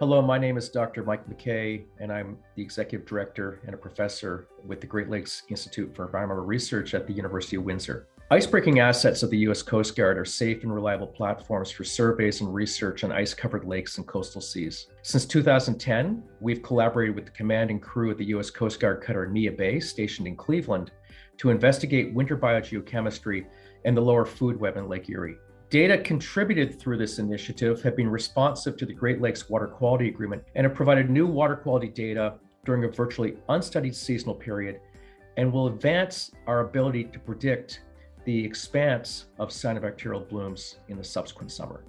Hello, my name is Dr. Mike McKay, and I'm the Executive Director and a professor with the Great Lakes Institute for Environmental Research at the University of Windsor. Icebreaking assets of the U.S. Coast Guard are safe and reliable platforms for surveys and research on ice-covered lakes and coastal seas. Since 2010, we've collaborated with the command and crew of the U.S. Coast Guard cutter Neah Bay, stationed in Cleveland, to investigate winter biogeochemistry and the lower food web in Lake Erie. Data contributed through this initiative have been responsive to the Great Lakes Water Quality Agreement and have provided new water quality data during a virtually unstudied seasonal period and will advance our ability to predict the expanse of cyanobacterial blooms in the subsequent summer.